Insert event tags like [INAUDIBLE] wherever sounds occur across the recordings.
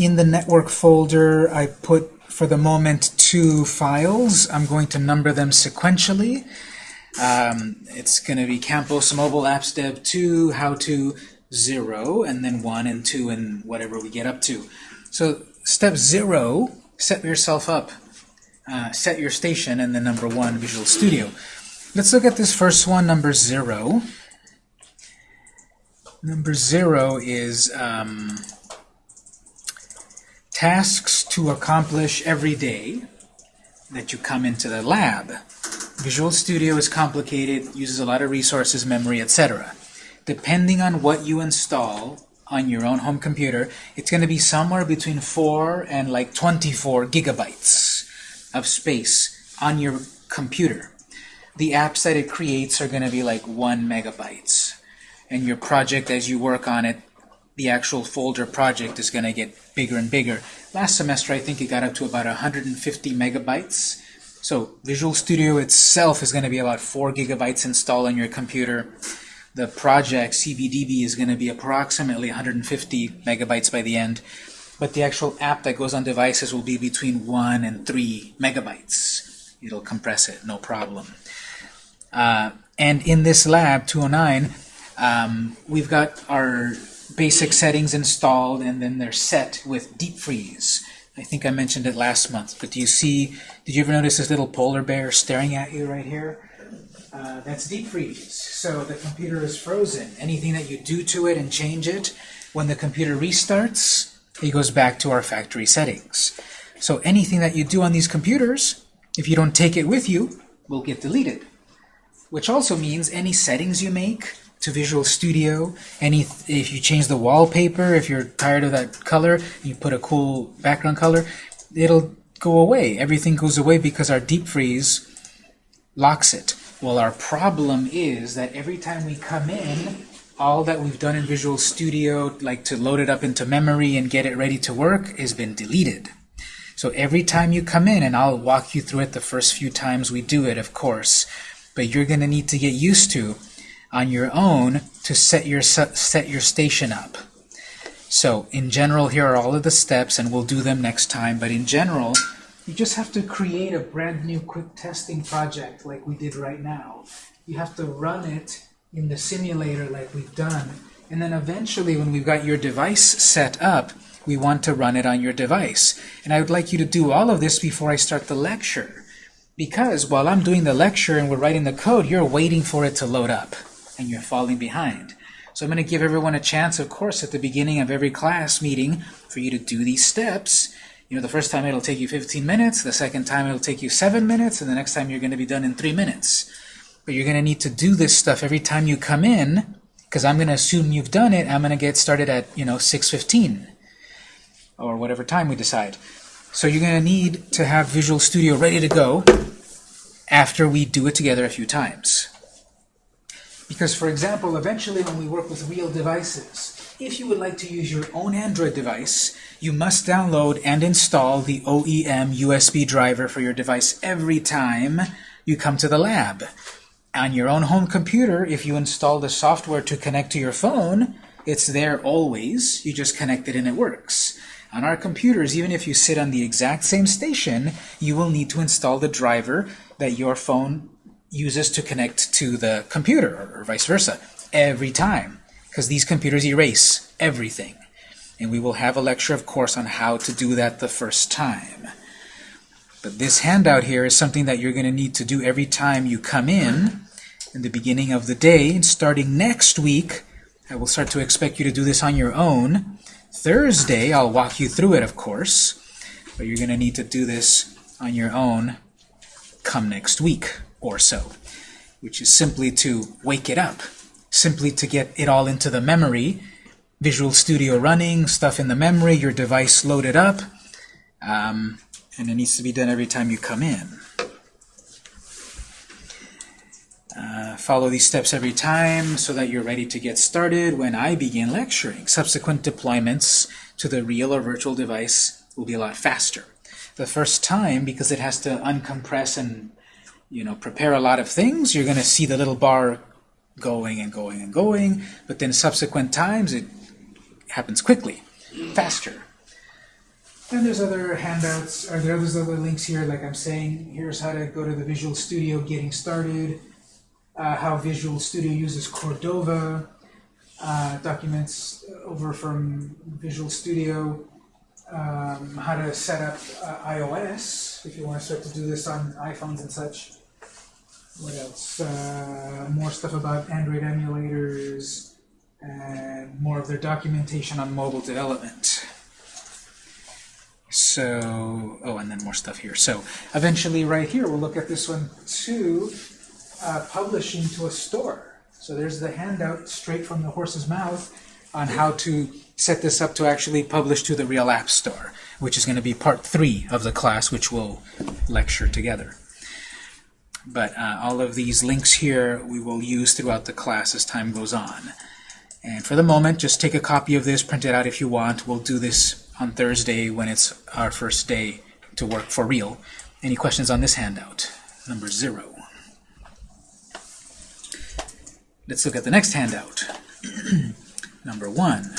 in the network folder, I put, for the moment, two files. I'm going to number them sequentially. Um, it's going to be Campos Mobile Apps Dev 2, How to 0, and then 1 and 2 and whatever we get up to. So step 0, set yourself up. Uh, set your station and then number 1, Visual Studio. Let's look at this first one, number 0. Number 0 is um, tasks to accomplish every day that you come into the lab. Visual Studio is complicated, uses a lot of resources, memory, etc. Depending on what you install on your own home computer, it's going to be somewhere between 4 and like 24 gigabytes of space on your computer. The apps that it creates are going to be like 1 megabytes. And your project, as you work on it, the actual folder project is going to get bigger and bigger. Last semester, I think it got up to about 150 megabytes. So Visual Studio itself is going to be about 4 gigabytes installed on your computer. The project, CBDB, is going to be approximately 150 megabytes by the end but the actual app that goes on devices will be between 1 and 3 megabytes. It'll compress it, no problem. Uh, and in this lab, 209, um, we've got our basic settings installed, and then they're set with deep freeze. I think I mentioned it last month, but do you see, did you ever notice this little polar bear staring at you right here? Uh, that's deep freeze. So the computer is frozen. Anything that you do to it and change it, when the computer restarts, it goes back to our factory settings. So anything that you do on these computers, if you don't take it with you, will get deleted. Which also means any settings you make to Visual Studio, any if you change the wallpaper, if you're tired of that color, you put a cool background color, it'll go away. Everything goes away because our deep freeze locks it. Well, our problem is that every time we come in, all that we've done in Visual Studio, like to load it up into memory and get it ready to work, has been deleted. So every time you come in, and I'll walk you through it the first few times we do it, of course, but you're going to need to get used to on your own to set your set your station up. So in general, here are all of the steps, and we'll do them next time, but in general, you just have to create a brand new quick testing project like we did right now. You have to run it in the simulator like we've done. And then eventually when we've got your device set up, we want to run it on your device. And I would like you to do all of this before I start the lecture. Because while I'm doing the lecture and we're writing the code, you're waiting for it to load up. And you're falling behind. So I'm going to give everyone a chance, of course, at the beginning of every class meeting for you to do these steps. You know, the first time it'll take you 15 minutes, the second time it'll take you 7 minutes, and the next time you're going to be done in 3 minutes. But you're going to need to do this stuff every time you come in, because I'm going to assume you've done it. I'm going to get started at, you know, 6.15 or whatever time we decide. So you're going to need to have Visual Studio ready to go after we do it together a few times. Because, for example, eventually when we work with real devices, if you would like to use your own Android device, you must download and install the OEM USB driver for your device every time you come to the lab on your own home computer, if you install the software to connect to your phone, it's there always. You just connect it and it works. On our computers, even if you sit on the exact same station, you will need to install the driver that your phone uses to connect to the computer, or vice versa, every time. Because these computers erase everything. And we will have a lecture, of course, on how to do that the first time. But this handout here is something that you're going to need to do every time you come in in the beginning of the day. And starting next week, I will start to expect you to do this on your own. Thursday, I'll walk you through it, of course. But you're going to need to do this on your own come next week or so, which is simply to wake it up, simply to get it all into the memory, Visual Studio running, stuff in the memory, your device loaded up. Um, and it needs to be done every time you come in. Uh, follow these steps every time so that you're ready to get started when I begin lecturing. Subsequent deployments to the real or virtual device will be a lot faster. The first time, because it has to uncompress and you know prepare a lot of things, you're going to see the little bar going and going and going, but then subsequent times it happens quickly, faster. And there's other handouts, or there's other links here, like I'm saying, here's how to go to the Visual Studio getting started, uh, how Visual Studio uses Cordova, uh, documents over from Visual Studio, um, how to set up uh, iOS, if you want to start to do this on iPhones and such. What else? Uh, more stuff about Android emulators, and more of their documentation on mobile development. So, oh, and then more stuff here. So eventually right here, we'll look at this one too, uh, publishing to a store. So there's the handout straight from the horse's mouth on how to set this up to actually publish to the real app store, which is going to be part three of the class, which we'll lecture together. But uh, all of these links here we will use throughout the class as time goes on. And for the moment, just take a copy of this, print it out if you want. We'll do this on Thursday when it's our first day to work for real. Any questions on this handout? Number zero. Let's look at the next handout. [CLEARS THROAT] Number one.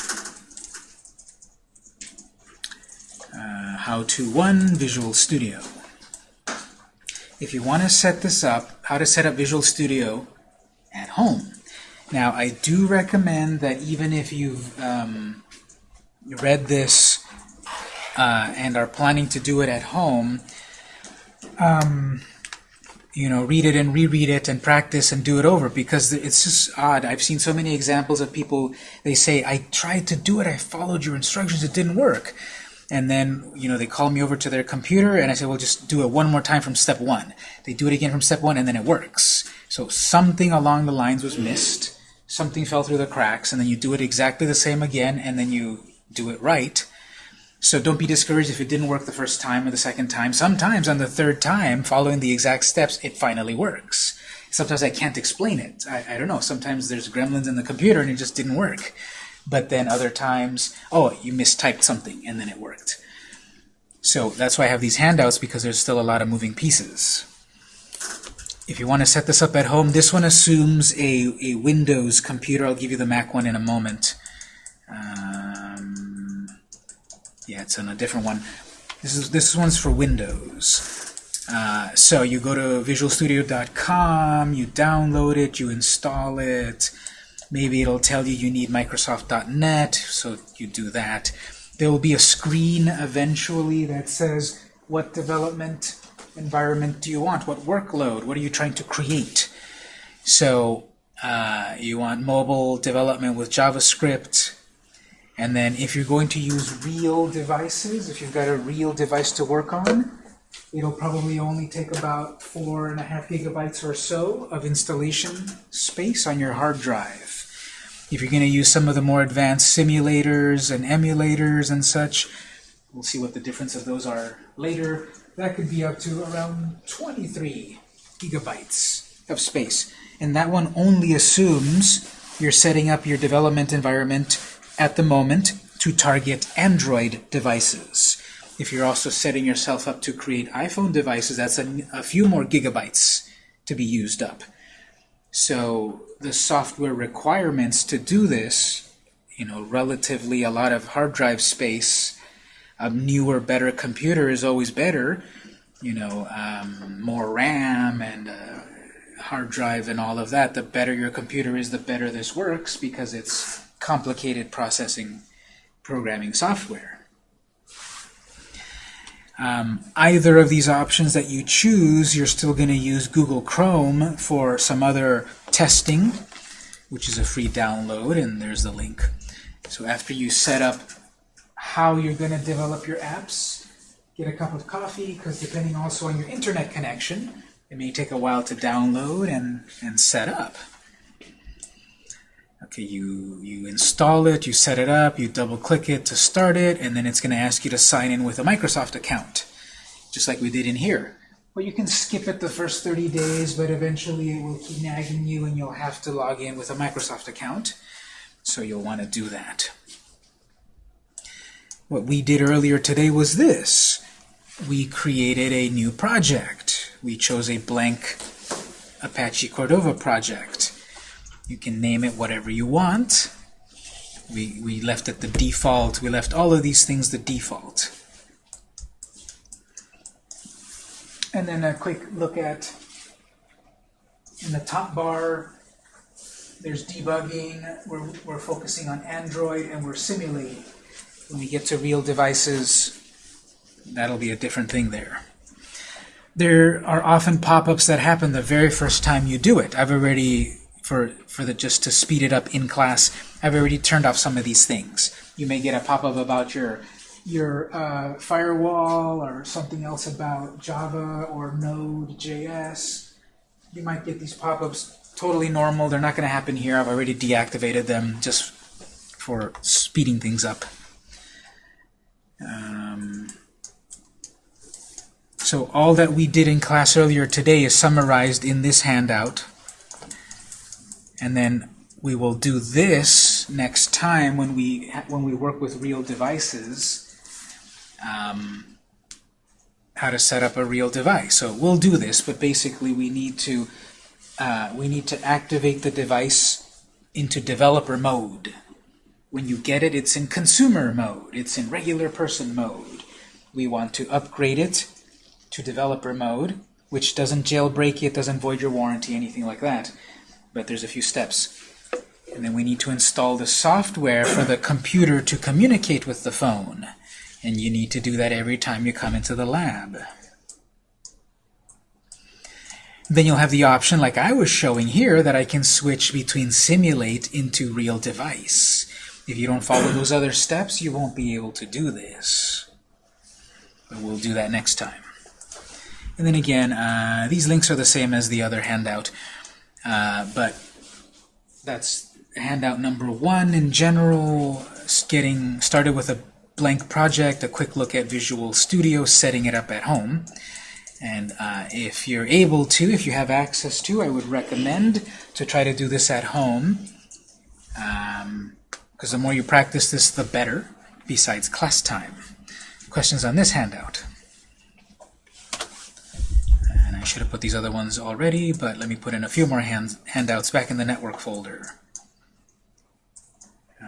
Uh, how to one Visual Studio. If you want to set this up, how to set up Visual Studio at home. Now, I do recommend that even if you've um, read this uh, and are planning to do it at home, um, you know, read it and reread it and practice and do it over because it's just odd. I've seen so many examples of people, they say, I tried to do it, I followed your instructions, it didn't work. And then, you know, they call me over to their computer and I say, well, just do it one more time from step one. They do it again from step one and then it works. So something along the lines was missed, something fell through the cracks, and then you do it exactly the same again and then you do it right so don't be discouraged if it didn't work the first time or the second time. Sometimes on the third time, following the exact steps, it finally works. Sometimes I can't explain it. I, I don't know. Sometimes there's gremlins in the computer and it just didn't work. But then other times, oh, you mistyped something and then it worked. So that's why I have these handouts because there's still a lot of moving pieces. If you want to set this up at home, this one assumes a, a Windows computer. I'll give you the Mac one in a moment. Um, yeah, it's on a different one. This is this one's for Windows. Uh, so you go to visualstudio.com, you download it, you install it. Maybe it'll tell you you need Microsoft.net, so you do that. There will be a screen eventually that says what development environment do you want? What workload? What are you trying to create? So uh, you want mobile development with JavaScript, and then if you're going to use real devices, if you've got a real device to work on, it'll probably only take about four and a half gigabytes or so of installation space on your hard drive. If you're going to use some of the more advanced simulators and emulators and such, we'll see what the difference of those are later. That could be up to around 23 gigabytes of space. And that one only assumes you're setting up your development environment at the moment to target Android devices. If you're also setting yourself up to create iPhone devices, that's a, a few more gigabytes to be used up. So the software requirements to do this, you know, relatively a lot of hard drive space, a newer, better computer is always better, you know, um, more RAM and uh, hard drive and all of that, the better your computer is, the better this works because it's complicated processing programming software. Um, either of these options that you choose, you're still going to use Google Chrome for some other testing, which is a free download, and there's the link. So after you set up how you're going to develop your apps, get a cup of coffee, because depending also on your internet connection, it may take a while to download and, and set up. Okay, you, you install it, you set it up, you double-click it to start it, and then it's going to ask you to sign in with a Microsoft account, just like we did in here. Well, you can skip it the first 30 days, but eventually it will keep nagging you and you'll have to log in with a Microsoft account. So you'll want to do that. What we did earlier today was this. We created a new project. We chose a blank Apache Cordova project. You can name it whatever you want. We, we left it the default. We left all of these things the default. And then a quick look at in the top bar, there's debugging. We're, we're focusing on Android and we're simulating. When we get to real devices, that'll be a different thing there. There are often pop-ups that happen the very first time you do it. I've already, for, for the just to speed it up in class, I've already turned off some of these things. You may get a pop-up about your your uh, firewall or something else about Java or Node.js. You might get these pop-ups totally normal. They're not going to happen here. I've already deactivated them just for speeding things up. Um, so all that we did in class earlier today is summarized in this handout. And then we will do this next time when we when we work with real devices. Um, how to set up a real device. So we'll do this, but basically we need to uh, we need to activate the device into developer mode. When you get it, it's in consumer mode. It's in regular person mode. We want to upgrade it to developer mode, which doesn't jailbreak it, doesn't void your warranty, anything like that. But there's a few steps. And then we need to install the software for the computer to communicate with the phone. And you need to do that every time you come into the lab. Then you'll have the option, like I was showing here, that I can switch between simulate into real device. If you don't follow those other steps, you won't be able to do this. But we'll do that next time. And then again, uh, these links are the same as the other handout, uh, but that's handout number one in general, getting started with a blank project, a quick look at Visual Studio, setting it up at home. And uh, if you're able to, if you have access to, I would recommend to try to do this at home. Because um, the more you practice this, the better, besides class time. Questions on this handout? And I should have put these other ones already, but let me put in a few more hand handouts back in the network folder. Uh,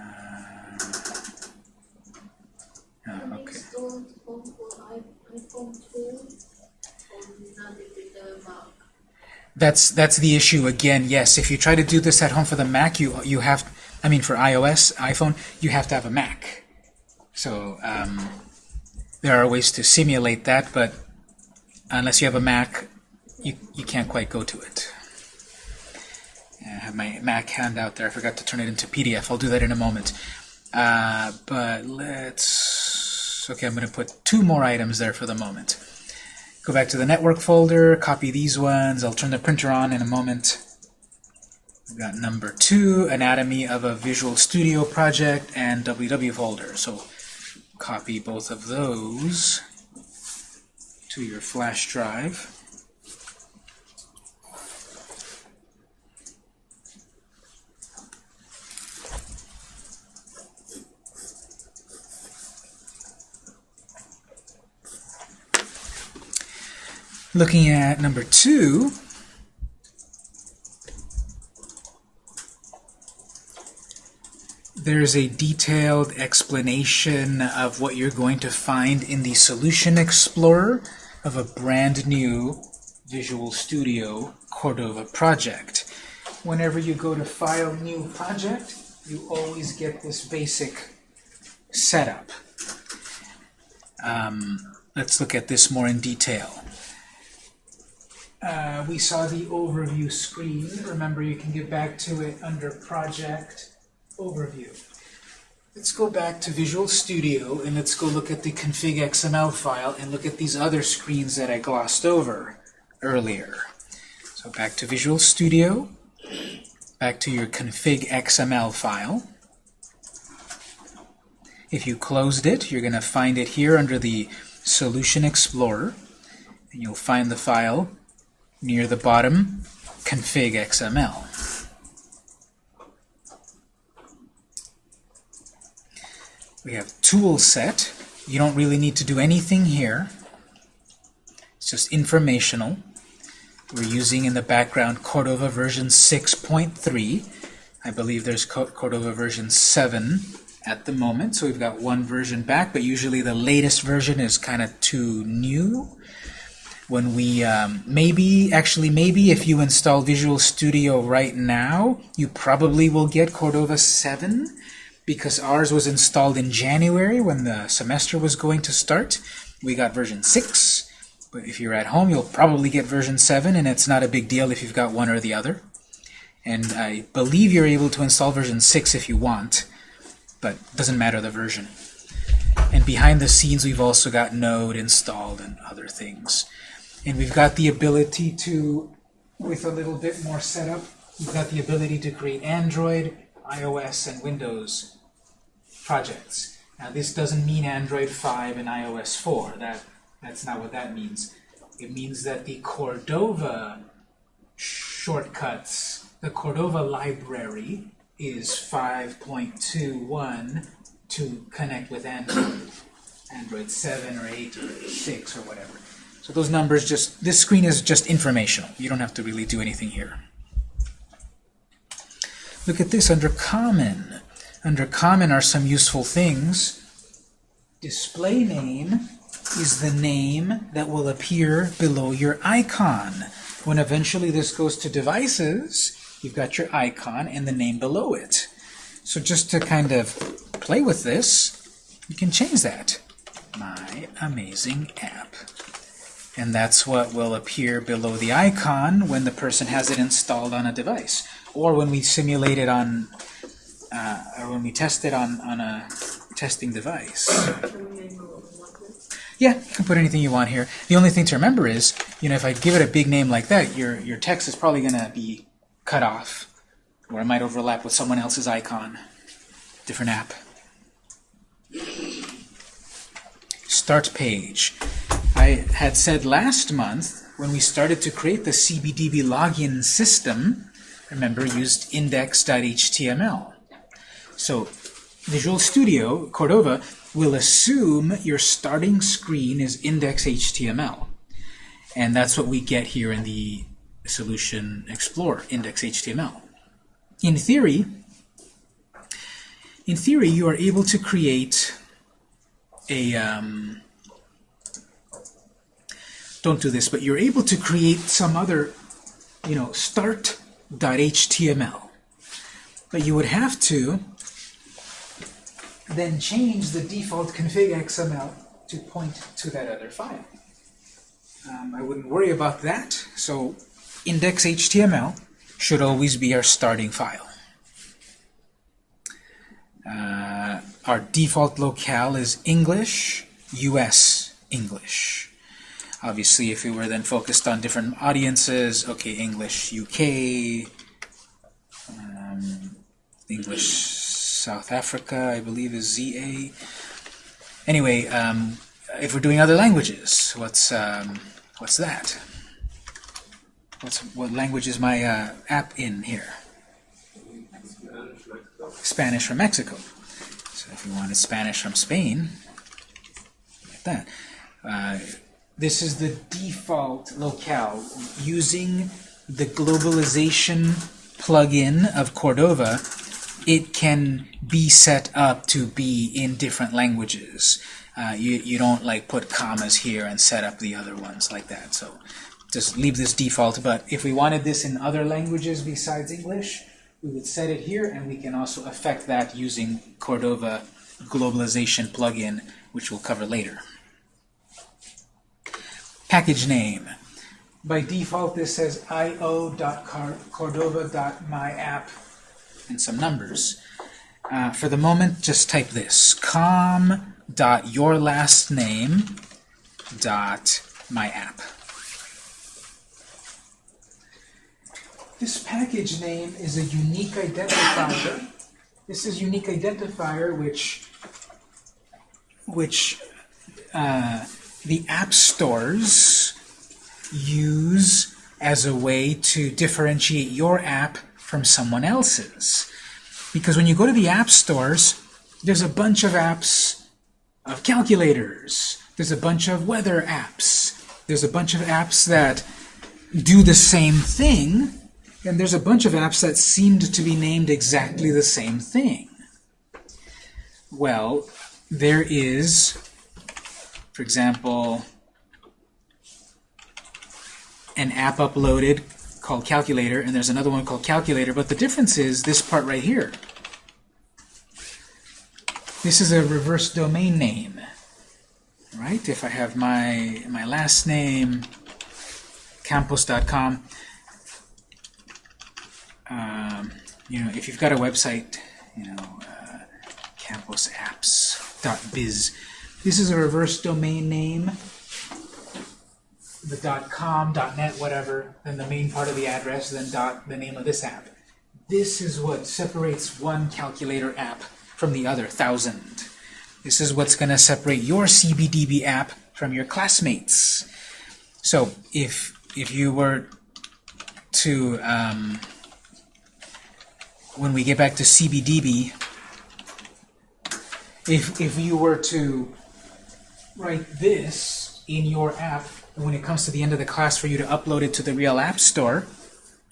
oh, okay. That's that's the issue again. Yes, if you try to do this at home for the Mac, you you have, I mean for iOS, iPhone, you have to have a Mac. So um, there are ways to simulate that, but unless you have a Mac, you you can't quite go to it. I have my Mac handout there. I forgot to turn it into PDF. I'll do that in a moment. Uh, but let's. Okay, I'm going to put two more items there for the moment. Go back to the network folder, copy these ones. I'll turn the printer on in a moment. We've got number two, anatomy of a Visual Studio project, and www folder. So copy both of those to your flash drive. Looking at number two, there's a detailed explanation of what you're going to find in the Solution Explorer of a brand new Visual Studio Cordova project. Whenever you go to File, New Project, you always get this basic setup. Um, let's look at this more in detail. Uh, we saw the overview screen. Remember, you can get back to it under Project Overview. Let's go back to Visual Studio and let's go look at the config XML file and look at these other screens that I glossed over earlier. So back to Visual Studio, back to your config XML file. If you closed it, you're going to find it here under the Solution Explorer, and you'll find the file near the bottom, config XML. We have tool set. You don't really need to do anything here. It's just informational. We're using in the background Cordova version 6.3. I believe there's Cordova version 7 at the moment, so we've got one version back, but usually the latest version is kind of too new. When we, um, maybe, actually maybe if you install Visual Studio right now, you probably will get Cordova 7 because ours was installed in January when the semester was going to start. We got version 6, but if you're at home, you'll probably get version 7, and it's not a big deal if you've got one or the other. And I believe you're able to install version 6 if you want, but doesn't matter the version. And behind the scenes, we've also got Node installed and other things. And we've got the ability to, with a little bit more setup, we've got the ability to create Android, iOS, and Windows projects. Now this doesn't mean Android 5 and iOS 4. That, that's not what that means. It means that the Cordova shortcuts, the Cordova library is 5.21 to connect with Android. Android 7 or 8 or 6 or whatever. So those numbers just, this screen is just informational. You don't have to really do anything here. Look at this under Common. Under Common are some useful things. Display name is the name that will appear below your icon. When eventually this goes to devices, you've got your icon and the name below it. So just to kind of play with this, you can change that. My amazing app. And that's what will appear below the icon when the person has it installed on a device. Or when we simulate it on, uh, or when we test it on, on a testing device. Yeah, you can put anything you want here. The only thing to remember is, you know, if I give it a big name like that, your, your text is probably going to be cut off, or it might overlap with someone else's icon. Different app. Start page. I had said last month, when we started to create the CBDB login system, remember, used index.html. So Visual Studio, Cordova, will assume your starting screen is index.html. And that's what we get here in the Solution Explorer, index.html. In theory, in theory, you are able to create a um, don't do this, but you're able to create some other, you know, start.html. But you would have to then change the default config XML to point to that other file. Um, I wouldn't worry about that, so index.html should always be our starting file. Uh, our default locale is English, US English. Obviously, if we were then focused on different audiences, okay, English UK, um, English South Africa, I believe is ZA. Anyway, um, if we're doing other languages, what's um, what's that? What's what language is my uh, app in here? Spanish from Mexico. So if you wanted Spanish from Spain, like that. Uh, this is the default locale. Using the globalization plugin of Cordova, it can be set up to be in different languages. Uh, you, you don't like put commas here and set up the other ones like that. So just leave this default. But if we wanted this in other languages besides English, we would set it here, and we can also affect that using Cordova globalization plugin, which we'll cover later. Package name. By default, this says io.cordova.myapp and some numbers. Uh, for the moment, just type this, com.yourlastname.myapp. This package name is a unique identifier. This is unique identifier which which uh, the app stores use as a way to differentiate your app from someone else's. Because when you go to the app stores, there's a bunch of apps of calculators. There's a bunch of weather apps. There's a bunch of apps that do the same thing, and there's a bunch of apps that seemed to be named exactly the same thing. Well, there is, for example, an app uploaded called Calculator, and there's another one called Calculator, but the difference is this part right here. This is a reverse domain name, right? If I have my, my last name, campus.com, um, you know, if you've got a website, you know, uh, campusapps.biz, this is a reverse domain name, the .com, .net, whatever, then the main part of the address, then dot, the name of this app. This is what separates one calculator app from the other, thousand. This is what's going to separate your CBDB app from your classmates. So if if you were to, um, when we get back to CBDB, if, if you were to write this in your app, and when it comes to the end of the class for you to upload it to the real app store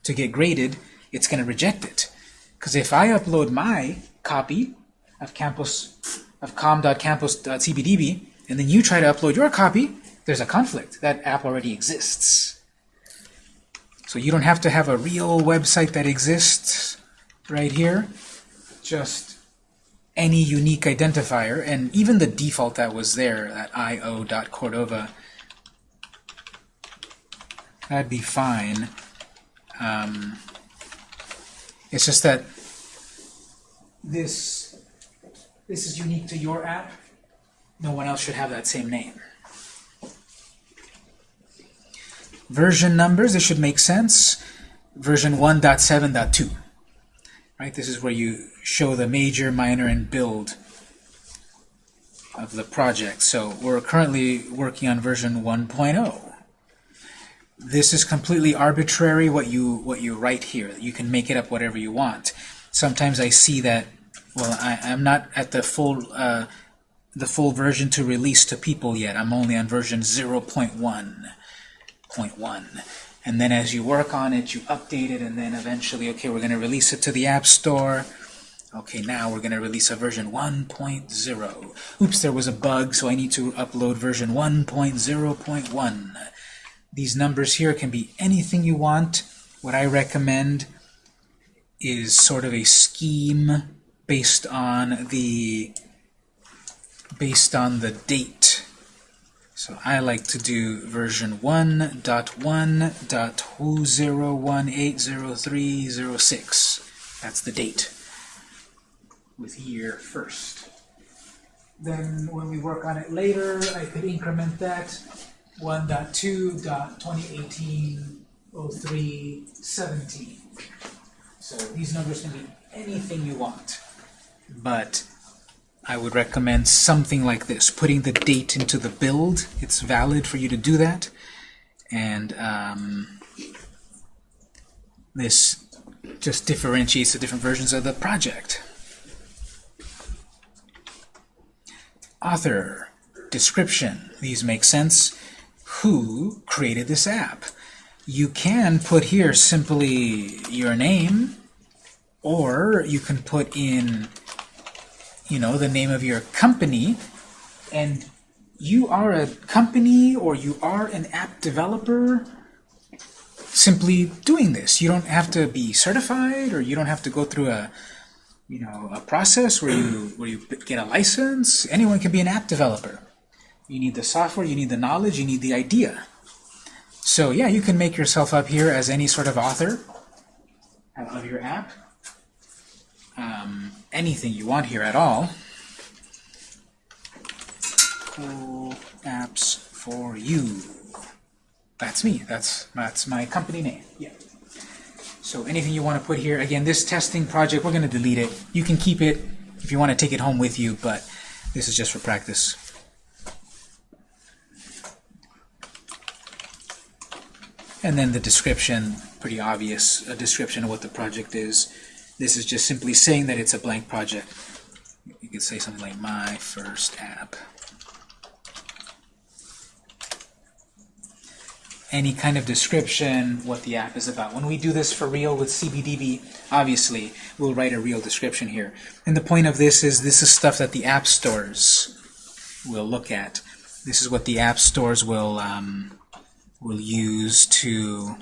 to get graded, it's going to reject it. Because if I upload my copy of campus of com.campus.cbdb, and then you try to upload your copy, there's a conflict. That app already exists. So you don't have to have a real website that exists right here. Just any unique identifier, and even the default that was there, that io.cordova, that'd be fine. Um, it's just that this this is unique to your app. No one else should have that same name. Version numbers, this should make sense. Version 1.7.2. Right, this is where you show the major, minor, and build of the project. So we're currently working on version 1.0. This is completely arbitrary what you what you write here. You can make it up whatever you want. Sometimes I see that well, I, am not at the full uh, the full version to release to people yet. I'm only on version 0.1.1. And then as you work on it, you update it, and then eventually, okay, we're going to release it to the App Store. Okay, now we're going to release a version 1.0. Oops, there was a bug, so I need to upload version 1.0.1. These numbers here can be anything you want. What I recommend is sort of a scheme based on the based on the date. So I like to do version 1.1.201803006. That's the date with year first. Then when we work on it later, I could increment that 1.2.2018-03-17. So these numbers can be anything you want but I would recommend something like this, putting the date into the build. It's valid for you to do that. And um, this just differentiates the different versions of the project. Author, description, these make sense. Who created this app? You can put here simply your name, or you can put in you know, the name of your company, and you are a company or you are an app developer simply doing this. You don't have to be certified or you don't have to go through a you know a process where you [CLEARS THROAT] where you get a license. Anyone can be an app developer. You need the software, you need the knowledge, you need the idea. So yeah, you can make yourself up here as any sort of author of your app um, anything you want here at all. Cool apps for you. That's me. That's that's my company name. Yeah. So anything you want to put here. Again, this testing project, we're going to delete it. You can keep it if you want to take it home with you, but this is just for practice. And then the description, pretty obvious, a description of what the project is. This is just simply saying that it's a blank project. You could say something like my first app. Any kind of description, what the app is about. When we do this for real with CBDB, obviously, we'll write a real description here. And the point of this is this is stuff that the app stores will look at. This is what the app stores will um, will use to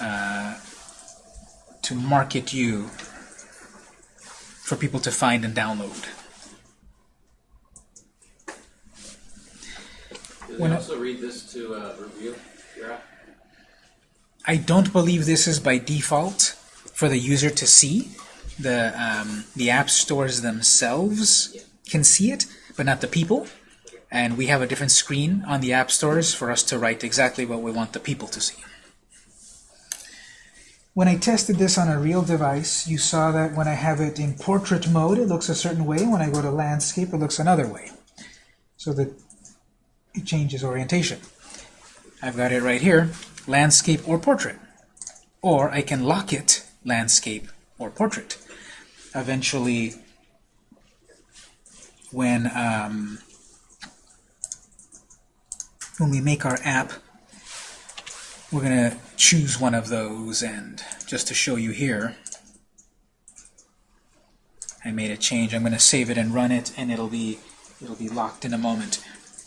uh, to market you for people to find and download. Do When they I- also read this to uh, review your app? I don't believe this is by default for the user to see. The, um, the app stores themselves can see it, but not the people. And we have a different screen on the app stores for us to write exactly what we want the people to see. When I tested this on a real device, you saw that when I have it in portrait mode, it looks a certain way. When I go to landscape, it looks another way. So that it changes orientation. I've got it right here, landscape or portrait. Or I can lock it, landscape or portrait. Eventually, when, um, when we make our app, we're going to choose one of those, and just to show you here, I made a change. I'm going to save it and run it, and it'll be it'll be locked in a moment.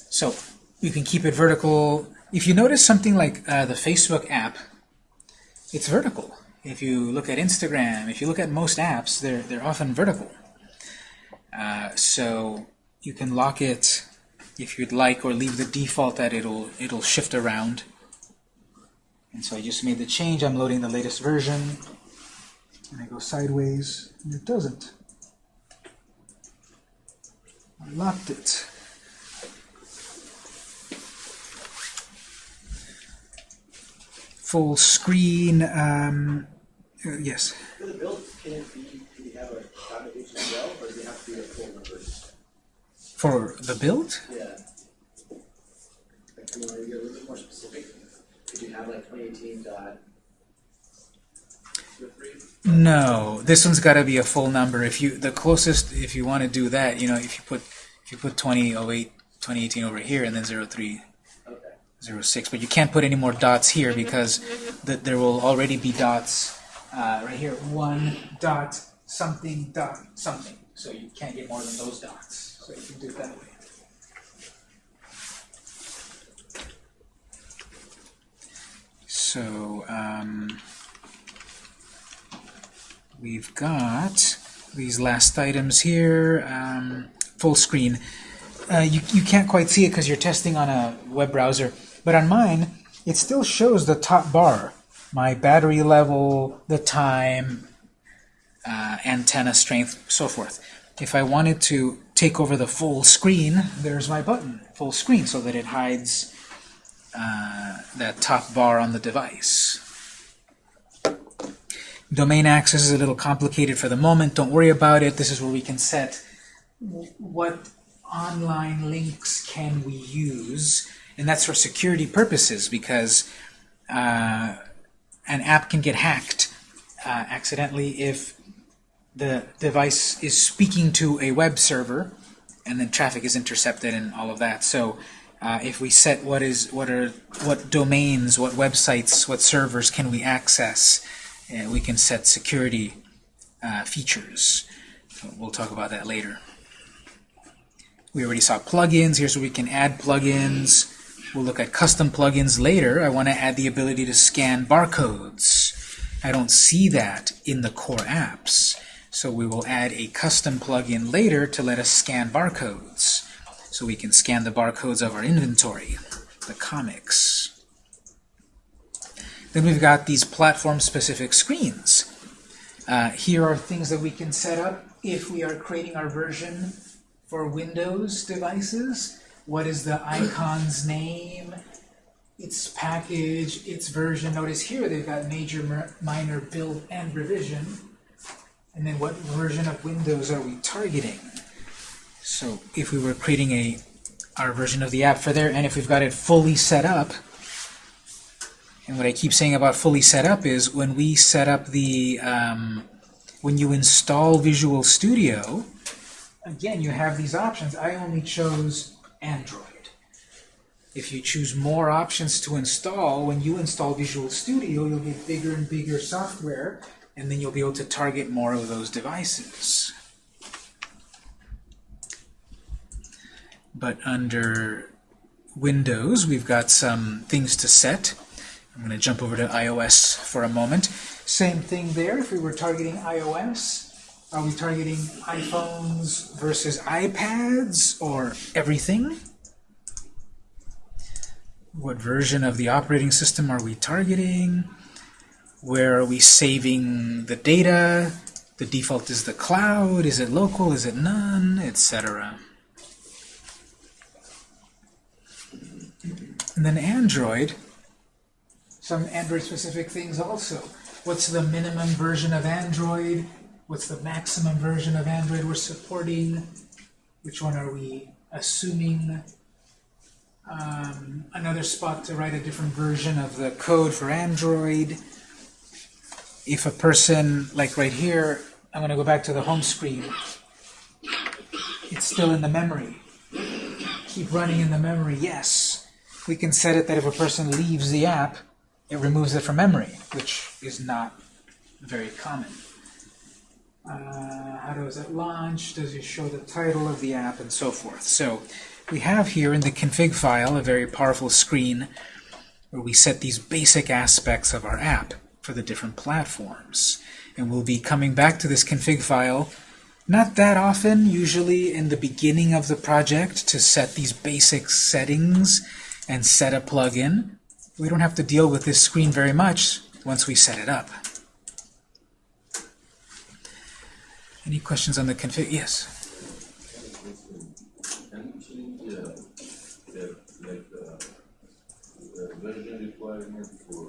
So you can keep it vertical. If you notice something like uh, the Facebook app, it's vertical. If you look at Instagram, if you look at most apps, they're they're often vertical. Uh, so you can lock it if you'd like, or leave the default that it'll it'll shift around. And so I just made the change. I'm loading the latest version, and I go sideways, and it doesn't. I locked it. Full screen. Um, uh, yes. For the build, can it be, can you have a dot HTML or does it have to be a full? For the build? Yeah. Like, I mean, are you little bit more specific? Could you have like 2018 dot? No, this one's got to be a full number. If you the closest, if you want to do that, you know, if you put if you put 2008, 2018 over here, and then 03, Okay. 06, but you can't put any more dots here because th there will already be dots uh, right here. One dot something dot something. So you can't get more than those dots. So you can do it that way. So um, we've got these last items here. Um, full screen. Uh, you, you can't quite see it because you're testing on a web browser, but on mine, it still shows the top bar. My battery level, the time, uh, antenna strength, so forth. If I wanted to take over the full screen, there's my button, full screen, so that it hides uh, that top bar on the device. Domain access is a little complicated for the moment. Don't worry about it. This is where we can set what online links can we use, and that's for security purposes because uh, an app can get hacked uh, accidentally if the device is speaking to a web server and then traffic is intercepted and all of that. So uh, if we set what is what are what domains, what websites, what servers can we access, uh, we can set security uh, features. So we'll talk about that later. We already saw plugins. Here's where we can add plugins. We'll look at custom plugins later. I want to add the ability to scan barcodes. I don't see that in the core apps. So we will add a custom plugin later to let us scan barcodes. So we can scan the barcodes of our inventory, the comics. Then we've got these platform-specific screens. Uh, here are things that we can set up if we are creating our version for Windows devices. What is the icon's name? Its package, its version. Notice here they've got major, minor, build, and revision. And then what version of Windows are we targeting? So if we were creating a our version of the app for there, and if we've got it fully set up, and what I keep saying about fully set up is when we set up the, um, when you install Visual Studio, again, you have these options. I only chose Android. If you choose more options to install, when you install Visual Studio, you'll get bigger and bigger software, and then you'll be able to target more of those devices. But under Windows, we've got some things to set. I'm going to jump over to iOS for a moment. Same thing there. If we were targeting iOS, are we targeting iPhones versus iPads or everything? What version of the operating system are we targeting? Where are we saving the data? The default is the cloud. Is it local? Is it none? Etc. And then Android, some Android-specific things also. What's the minimum version of Android? What's the maximum version of Android we're supporting? Which one are we assuming? Um, another spot to write a different version of the code for Android. If a person, like right here, I'm going to go back to the home screen. It's still in the memory. Keep running in the memory, yes. We can set it that if a person leaves the app, it removes it from memory, which is not very common. Uh, how does it launch? Does it show the title of the app and so forth? So we have here in the config file a very powerful screen where we set these basic aspects of our app for the different platforms. And we'll be coming back to this config file not that often, usually in the beginning of the project to set these basic settings and set a plugin. We don't have to deal with this screen very much once we set it up. Any questions on the config? Yes. Can you change uh, uh, the version requirement for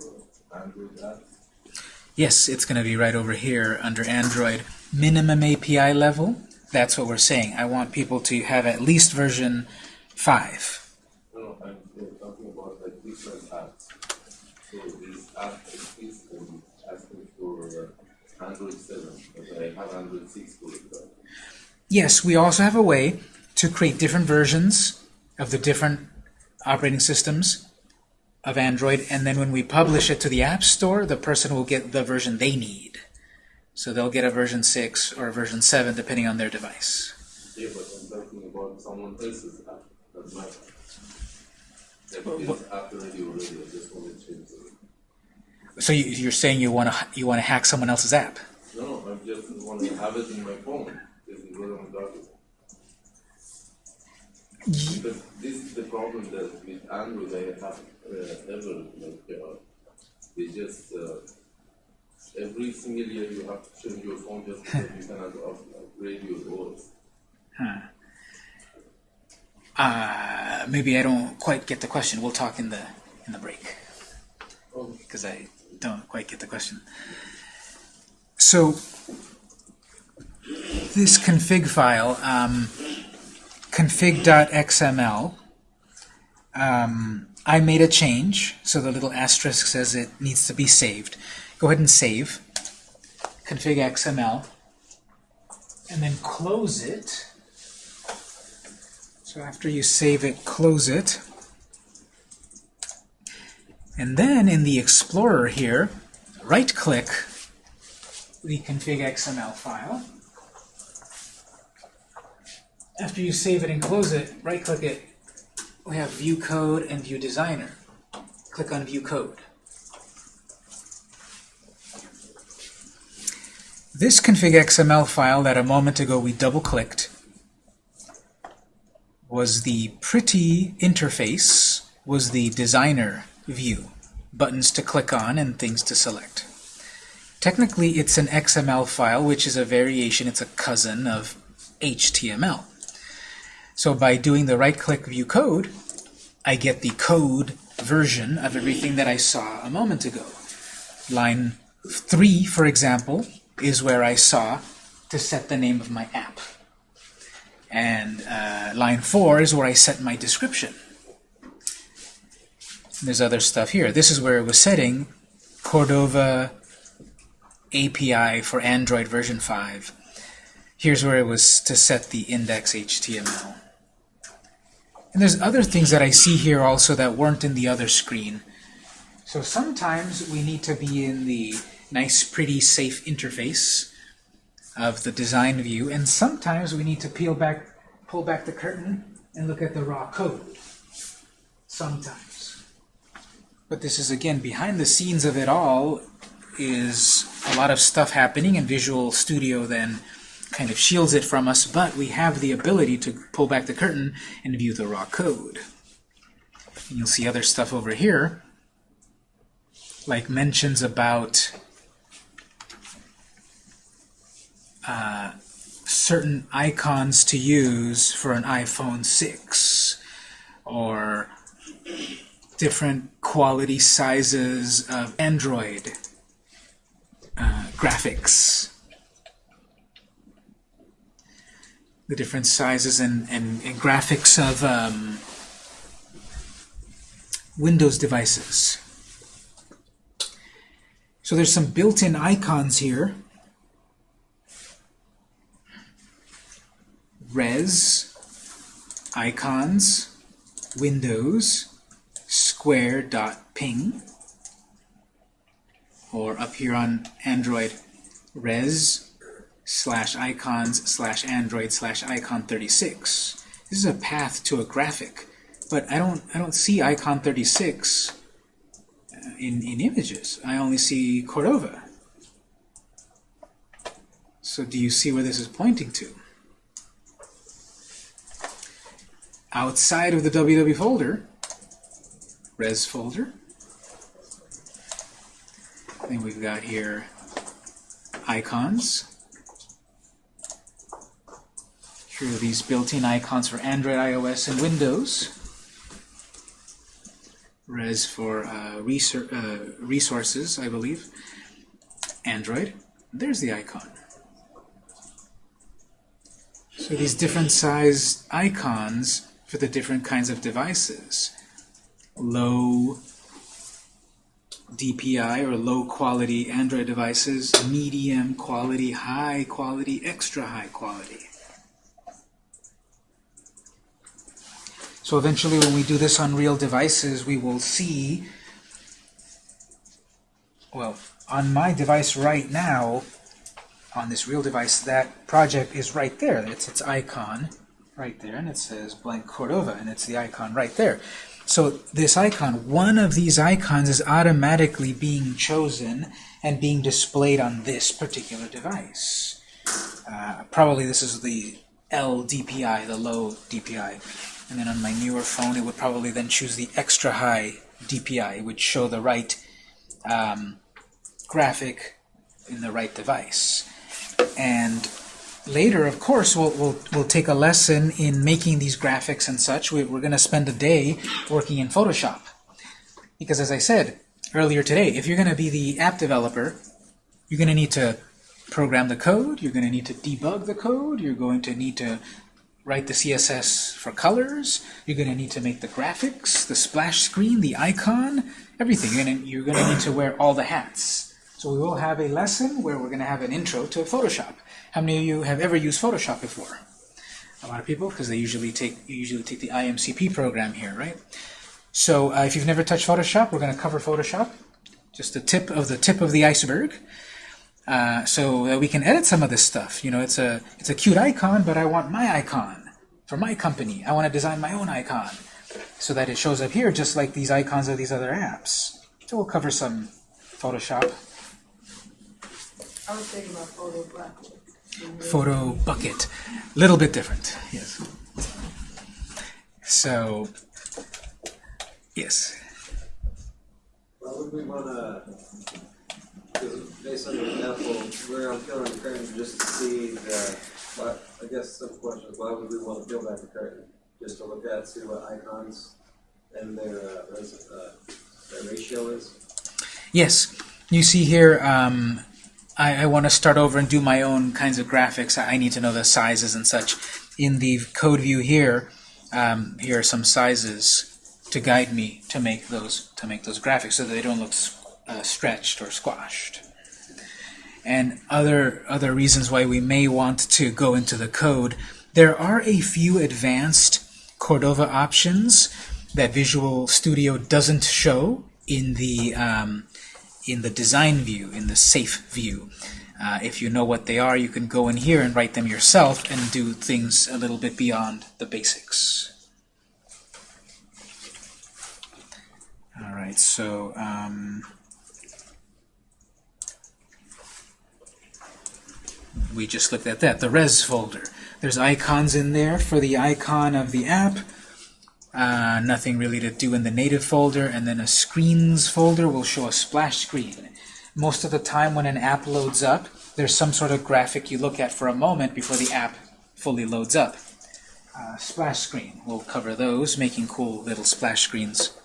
Android apps? Yes, it's going to be right over here under Android. Minimum API level, that's what we're saying. I want people to have at least version 5. No, no, I'm uh, talking about like different apps. So this app is um, asking for uh, Android 7, but I have Android 6 for it. Yes, we also have a way to create different versions of the different operating systems of Android, and then when we publish it to the App Store, the person will get the version they need. So they'll get a version 6 or a version 7, depending on their device. Yeah, but I'm talking about someone else's app, not app. Already already, I just want to change. So you, you're saying you want to you want to hack someone else's app? No, I just want to have it in my phone. This is what I'm talking. Because this is the problem that with Android I have uh, ever like uh, they just uh, every single year you have to change your phone just because you cannot up- upgrade your OS. Uh, maybe I don't quite get the question. We'll talk in the in the break Oh, because I don't quite get the question. So this config file, um, config.xml, um, I made a change, so the little asterisk says it needs to be saved. Go ahead and save config XML, and then close it. So after you save it, close it. And then in the Explorer here, right-click the config XML file. After you save it and close it, right-click it. We have View Code and View Designer. Click on View Code. This config XML file that a moment ago we double-clicked was the pretty interface, was the designer view. Buttons to click on and things to select. Technically, it's an XML file, which is a variation, it's a cousin of HTML. So by doing the right-click view code, I get the code version of everything that I saw a moment ago. Line 3, for example, is where I saw to set the name of my app. And uh, line 4 is where I set my description. There's other stuff here. This is where it was setting Cordova API for Android version 5. Here's where it was to set the index HTML. And there's other things that I see here also that weren't in the other screen. So sometimes we need to be in the nice, pretty, safe interface of the design view, and sometimes we need to peel back, pull back the curtain and look at the raw code. sometimes. But this is, again, behind the scenes of it all is a lot of stuff happening, and Visual Studio then kind of shields it from us, but we have the ability to pull back the curtain and view the raw code. And you'll see other stuff over here, like mentions about uh, certain icons to use for an iPhone 6, or different quality sizes of Android uh, graphics. The different sizes and, and, and graphics of um, Windows devices. So there's some built-in icons here. Res, icons, Windows, square.ping, or up here on Android, res slash icons slash android slash icon 36. This is a path to a graphic, but I don't I don't see icon 36 uh, in in images. I only see Cordova. So do you see where this is pointing to? Outside of the www folder, res folder, then we've got here icons. Here are these built-in icons for Android, iOS, and Windows. Res for uh, resor uh, resources, I believe. Android. There's the icon. So these different size icons for the different kinds of devices. Low DPI or low quality Android devices, medium quality, high quality, extra high quality. So eventually when we do this on real devices, we will see, well, on my device right now, on this real device, that project is right there. It's its icon right there, and it says blank Cordova, and it's the icon right there. So this icon, one of these icons is automatically being chosen and being displayed on this particular device. Uh, probably this is the LDPI, the low DPI. And then on my newer phone, it would probably then choose the extra high DPI. It would show the right um, graphic in the right device. And later, of course, we'll, we'll, we'll take a lesson in making these graphics and such. We, we're going to spend a day working in Photoshop. Because as I said earlier today, if you're going to be the app developer, you're going to need to program the code, you're going to need to debug the code, you're going to need to write the CSS for colors, you're going to need to make the graphics, the splash screen, the icon, everything. You're going to, you're going to need to wear all the hats. So we will have a lesson where we're going to have an intro to Photoshop. How many of you have ever used Photoshop before? A lot of people, because they usually take usually take the IMCP program here, right? So uh, if you've never touched Photoshop, we're going to cover Photoshop, just the tip of the tip of the iceberg. Uh, so that we can edit some of this stuff. You know, it's a it's a cute icon, but I want my icon for my company. I want to design my own icon so that it shows up here just like these icons of these other apps. So we'll cover some Photoshop. I was thinking about photo. Photo bucket. A Little bit different, yes. So, yes. Why would we want to, based on the example, where I'm peeling the curtain just to see the, why, I guess some questions, why would we want to peel back the curtain? Just to look at, see what icons and their, uh, uh, their ratio is? Yes, you see here, um, I, I want to start over and do my own kinds of graphics. I need to know the sizes and such. In the code view here, um, here are some sizes to guide me to make those to make those graphics so that they don't look uh, stretched or squashed. And other other reasons why we may want to go into the code. There are a few advanced Cordova options that Visual Studio doesn't show in the um, in the design view, in the safe view. Uh, if you know what they are, you can go in here and write them yourself and do things a little bit beyond the basics. All right, so um, we just looked at that, the res folder. There's icons in there for the icon of the app. Uh, nothing really to do in the native folder, and then a screens folder will show a splash screen. Most of the time when an app loads up, there's some sort of graphic you look at for a moment before the app fully loads up. Uh, splash screen, we'll cover those, making cool little splash screens.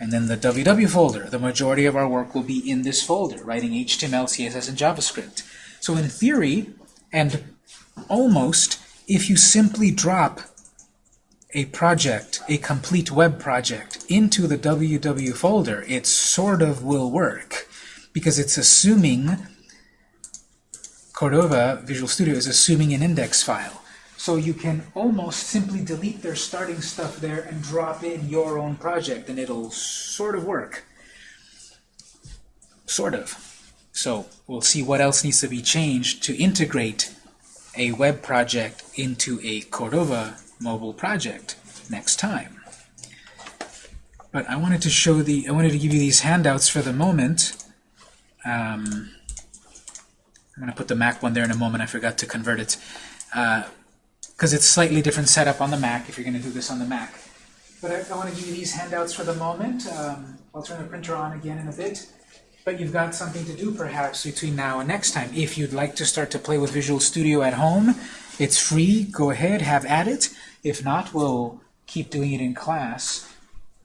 And then the www folder, the majority of our work will be in this folder, writing HTML, CSS, and JavaScript. So in theory, and almost, if you simply drop a project, a complete web project, into the www folder, it sort of will work because it's assuming Cordova Visual Studio is assuming an index file. So you can almost simply delete their starting stuff there and drop in your own project, and it'll sort of work. Sort of. So we'll see what else needs to be changed to integrate a web project into a Cordova mobile project next time. But I wanted to show the, I wanted to give you these handouts for the moment. Um, I'm going to put the Mac one there in a moment. I forgot to convert it. Because it's slightly different setup on the Mac if you're going to do this on the Mac. But I, I want to give you these handouts for the moment. Um, I'll turn the printer on again in a bit. But you've got something to do perhaps between now and next time. If you'd like to start to play with Visual Studio at home, it's free. Go ahead, have at it. If not, we'll keep doing it in class.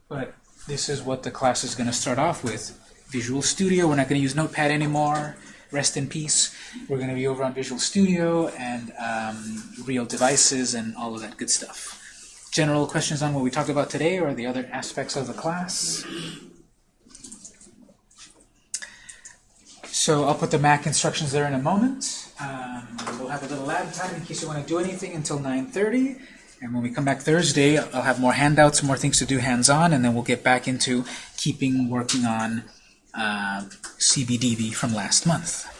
But this is what the class is going to start off with. Visual Studio, we're not going to use Notepad anymore. Rest in peace. We're going to be over on Visual Studio and um, real devices and all of that good stuff. General questions on what we talked about today or the other aspects of the class? So I'll put the Mac instructions there in a moment. Um, we'll have a little lab time in case you want to do anything until 9.30. And when we come back Thursday, I'll have more handouts, more things to do hands-on, and then we'll get back into keeping working on uh, CBDB from last month.